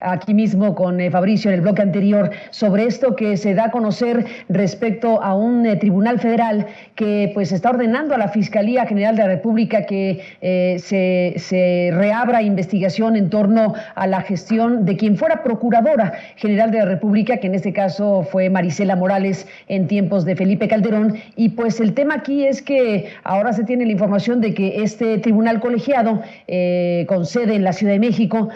aquí mismo con eh, Fabricio en el bloque anterior sobre esto que se da a conocer respecto a un eh, tribunal federal que pues está ordenando a la Fiscalía General de la República que eh, se, se, reabra investigación en torno a la gestión de quien fuera Procuradora General de la República, que en este caso fue Marisela Morales en tiempos de Felipe Calderón. Y pues el tema aquí es que ahora se tiene la información de que este tribunal colegiado con sede en la Ciudad de México,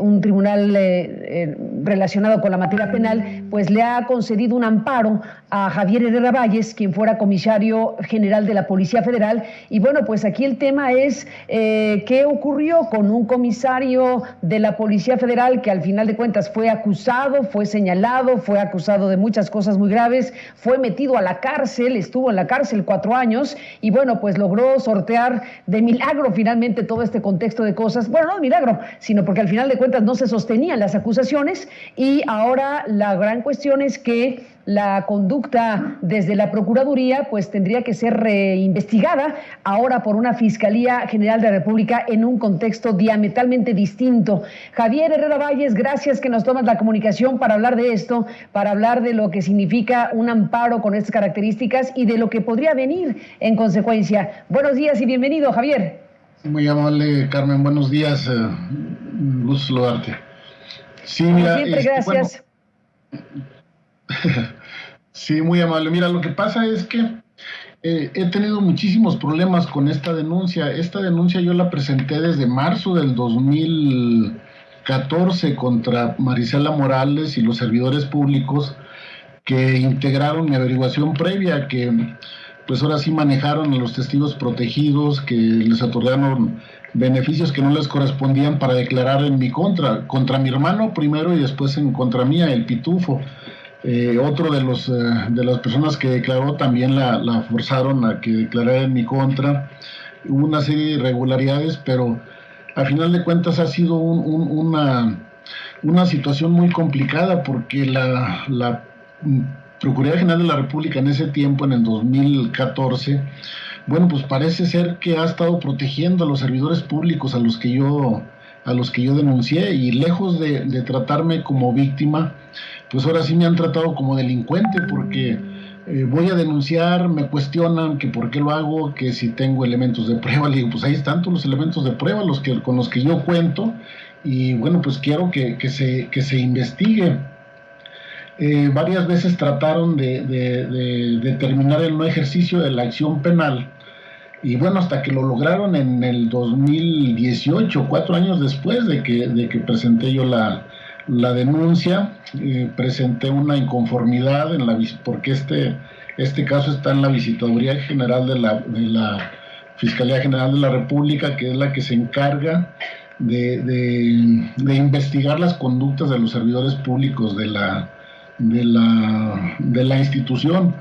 un tribunal eh, relacionado con la materia penal, pues le ha concedido un amparo a Javier Herrera Valles, quien fuera comisario general de la Policía Federal. Y bueno, pues aquí el tema es eh, qué ocurrió con un comisario de la Policía Federal que al final de cuentas fue acusado, fue señalado, fue acusado de muchas cosas muy graves, fue metido a la cárcel, estuvo en la cárcel cuatro años y bueno, pues logró sortear de milagro finalmente todo este contexto de cosas. Bueno, no de milagro, sino porque al final de cuentas no se sostenía las acusaciones y ahora la gran cuestión es que la conducta desde la Procuraduría pues tendría que ser reinvestigada ahora por una Fiscalía General de la República en un contexto diametralmente distinto. Javier Herrera Valles, gracias que nos tomas la comunicación para hablar de esto, para hablar de lo que significa un amparo con estas características y de lo que podría venir en consecuencia. Buenos días y bienvenido, Javier. Muy amable, Carmen. Buenos días. Eh, gusto saludarte. Sí, mira, siempre, este, gracias. sí, muy amable. Mira, lo que pasa es que eh, he tenido muchísimos problemas con esta denuncia. Esta denuncia yo la presenté desde marzo del 2014 contra Marisela Morales y los servidores públicos que integraron mi averiguación previa, que pues ahora sí manejaron a los testigos protegidos, que les otorgaron beneficios que no les correspondían para declarar en mi contra, contra mi hermano primero y después en contra mía, el pitufo. Eh, otro de, los, eh, de las personas que declaró también la, forzaron a que declarara en mi contra. Hubo una serie de irregularidades, pero a final de cuentas ha sido una, una situación muy complicada porque la, la Procuraduría General de la República en ese tiempo, en el 2014, bueno, pues parece ser que ha estado protegiendo a los servidores públicos a los que yo, a los que yo denuncié y lejos de, tratarme como víctima, pues ahora sí me han tratado como delincuente porque eh, voy a denunciar, me cuestionan que por qué lo hago, que si tengo elementos de prueba, le digo, pues ahí están todos los elementos de prueba los que, con los que yo cuento y bueno, pues quiero que, se, que se investigue. Eh, varias veces trataron de, de, determinar el no ejercicio de la acción penal. Y bueno, hasta que lo lograron en el 2018, cuatro años después de que, de que presenté yo la, denuncia, eh, presenté una inconformidad en la, porque este, este caso está en la Visitaduría General de la, de la Fiscalía General de la República, que es la que se encarga de, de, investigar las conductas de los servidores públicos de la, de la, de la institución.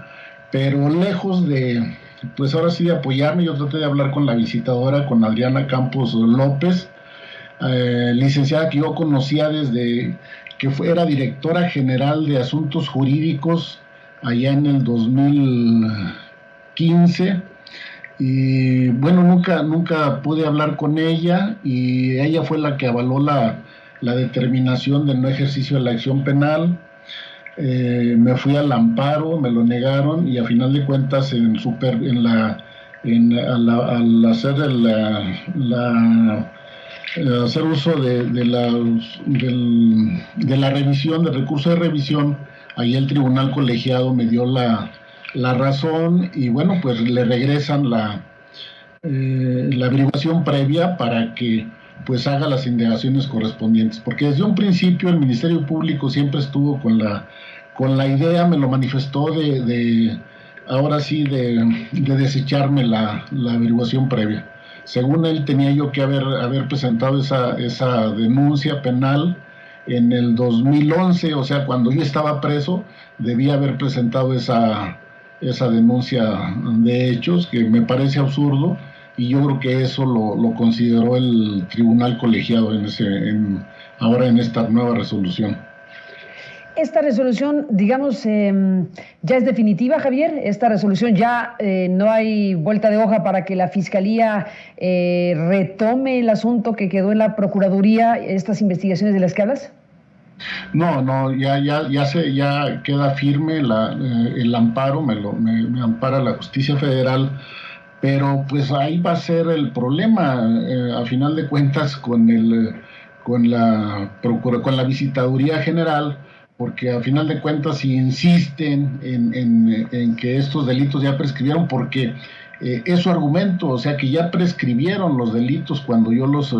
Pero lejos de, pues ahora sí de apoyarme, yo traté de hablar con la visitadora, con Adriana Campos López, eh, licenciada que yo conocía desde que fue, era directora general de asuntos jurídicos allá en el 2015 y bueno, nunca, nunca pude hablar con ella y ella fue la que avaló la, la determinación del no ejercicio de la acción penal. Eh, me fui al amparo, me lo negaron y a final de cuentas en, super, en la, en, al, hacer la, hacer uso de, de, la, de la revisión, del recurso de revisión, ahí el tribunal colegiado me dio la, la razón y bueno, pues le regresan la, eh, la averiguación previa para que pues haga las indagaciones correspondientes, porque desde un principio el Ministerio Público siempre estuvo con la, con la idea, me lo manifestó de, ahora sí, de, desecharme la, averiguación previa. Según él tenía yo que haber, haber presentado esa, esa denuncia penal en el 2011, o sea, cuando yo estaba preso, debía haber presentado esa, esa denuncia de hechos, que me parece absurdo, y yo creo que eso lo, lo consideró el tribunal colegiado en ese, en, ahora en esta nueva resolución. Esta resolución, digamos, em, ya es definitiva, Javier. Esta resolución ya eh, no hay vuelta de hoja para que la Fiscalía eh, retome el asunto que quedó en la Procuraduría, estas investigaciones de las que hablas. No, no, ya, ya, ya se, ya queda firme la, eh, el amparo, me, lo, me, ampara la justicia federal, pero pues ahí va a ser el problema, eh, a final de cuentas, con el con la con la visitaduría general, porque a final de cuentas si insisten en, en, que estos delitos ya prescribieron, porque eh, es su argumento, o sea que ya prescribieron los delitos cuando yo los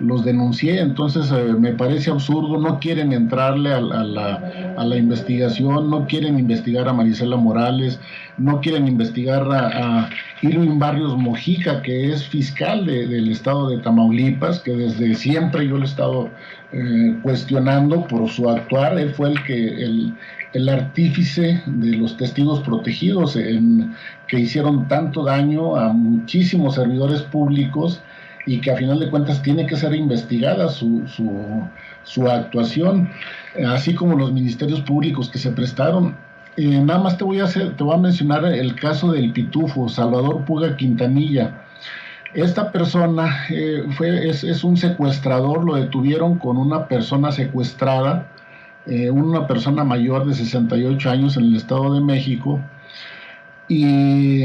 los denuncié, entonces eh, me parece absurdo, no quieren entrarle a, la, a, la, investigación, no quieren investigar a Marisela Morales, no quieren investigar a, a Irwin Barrios Mojica, que es fiscal del estado de Tamaulipas, que desde siempre yo lo he estado eh, cuestionando por su actuar, él fue el que el, el artífice de los testigos protegidos en, que hicieron tanto daño a muchísimos servidores públicos y que a final de cuentas tiene que ser investigada su, su, su actuación, así como los ministerios públicos que se prestaron. Eh, nada más te voy, a hacer, te voy a mencionar el caso del pitufo, Salvador Puga Quintanilla. Esta persona eh, fue, es, es, un secuestrador, lo detuvieron con una persona secuestrada, eh, una persona mayor de 68 años en el Estado de México, y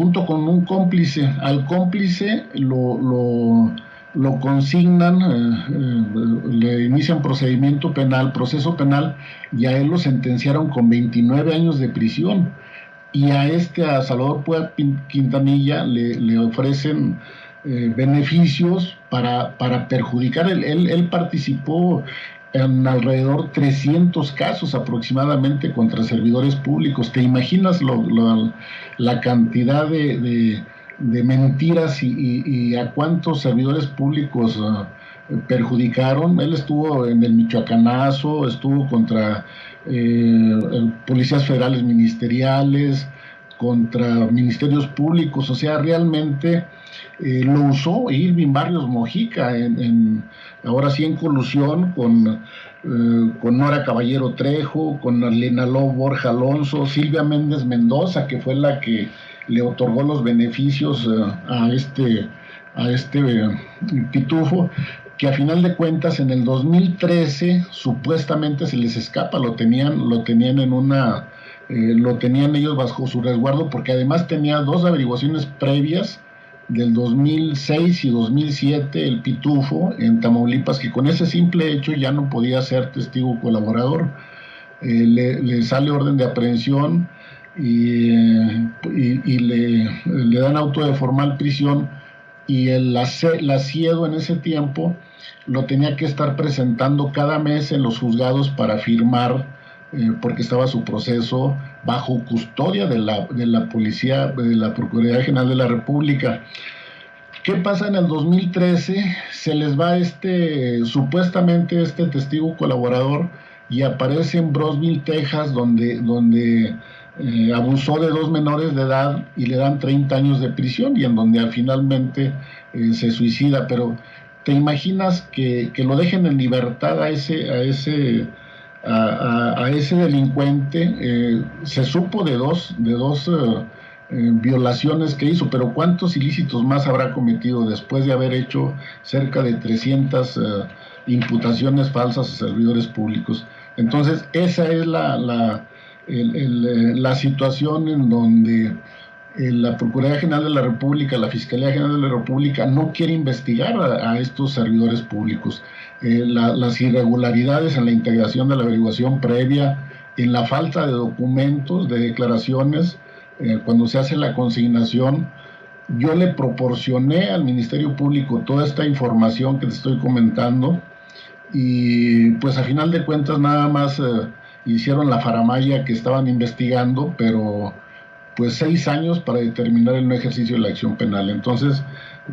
junto con un cómplice, al cómplice lo, lo, consignan, eh, eh, le inician procedimiento penal, proceso penal, y a él lo sentenciaron con 29 años de prisión. Y a este, a Salvador Puebla Quintanilla, le, le ofrecen beneficios para, para perjudicar. Él, él, él participó en alrededor 300 casos aproximadamente contra servidores públicos. ¿Te imaginas la cantidad de, mentiras y, a cuántos servidores públicos ah, perjudicaron? Él estuvo en el Michoacanazo, estuvo contra eh, policías federales ministeriales, contra ministerios públicos, o sea, realmente eh, lo usó Irving Barrios Mojica, en, ahora sí en colusión con, eh, con Nora Caballero Trejo, con Arlena Borja Alonso, Silvia Méndez Mendoza, que fue la que le otorgó los beneficios eh, a este, a este pitufo, que a final de cuentas en el 2013 supuestamente se les escapa, lo tenían, lo tenían en una eh, lo tenían ellos bajo su resguardo porque además tenía dos averiguaciones previas del 2006 y 2007 el Pitufo en Tamaulipas que con ese simple hecho ya no podía ser testigo colaborador. Eh, le, sale orden de aprehensión y, y, le, dan auto de formal prisión y el asiedo en ese tiempo lo tenía que estar presentando cada mes en los juzgados para firmar eh, porque estaba su proceso bajo custodia de la, de la Policía, de la Procuraduría General de la República. ¿Qué pasa en el 2013? Se les va este, supuestamente este testigo colaborador y aparece en Brosville, Texas, donde, donde eh, abusó de dos menores de edad y le dan 30 años de prisión y en donde finalmente eh, se suicida. Pero ¿te imaginas que, que, lo dejen en libertad a ese, a ese a, ese delincuente. Eh, se supo de dos, de dos eh, eh, violaciones que hizo, pero ¿cuántos ilícitos más habrá cometido después de haber hecho cerca de 300 imputaciones falsas a servidores públicos? Entonces, esa es la, la, la situación en donde la Procuraduría General de la República, la Fiscalía General de la República no quiere investigar a, estos servidores públicos. Eh, las irregularidades en la integración de la averiguación previa, en la falta de documentos, de declaraciones, eh, cuando se hace la consignación, yo le proporcioné al Ministerio Público toda esta información que te estoy comentando y pues a final de cuentas nada más eh, hicieron la faramaya que estaban investigando, pero pues seis años para determinar el no ejercicio de la acción penal. Entonces,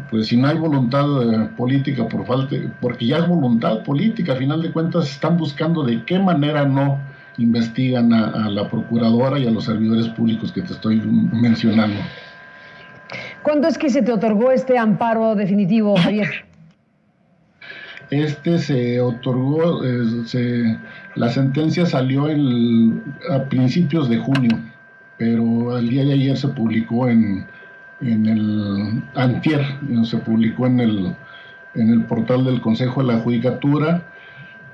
pues si no hay voluntad eh, política por falta, porque ya es voluntad política, a final de cuentas están buscando de qué manera no investigan a, la procuradora y a los servidores públicos que te estoy mencionando. ¿Cuándo es que se te otorgó este amparo definitivo, Javier? Este se otorgó, eh, la sentencia salió el, a principios de junio pero el día de ayer se publicó en, en el Antier, se publicó en el, en el portal del Consejo de la Judicatura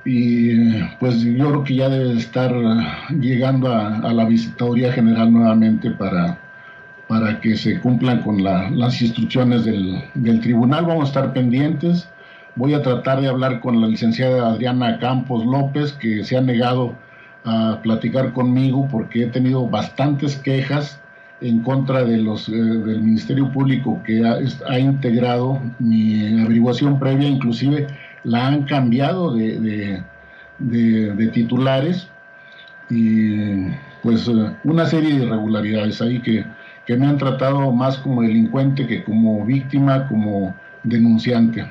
y pues yo creo que ya debe estar llegando a, la visitaduría general nuevamente para, para que se cumplan con las instrucciones del, del, tribunal. Vamos a estar pendientes. Voy a tratar de hablar con la licenciada Adriana Campos López, que se ha negado a platicar conmigo porque he tenido bastantes quejas en contra de los, eh, del Ministerio Público que ha, integrado mi averiguación previa, inclusive la han cambiado de, de, titulares y pues eh, una serie de irregularidades ahí que, que me han tratado más como delincuente que como víctima, como denunciante.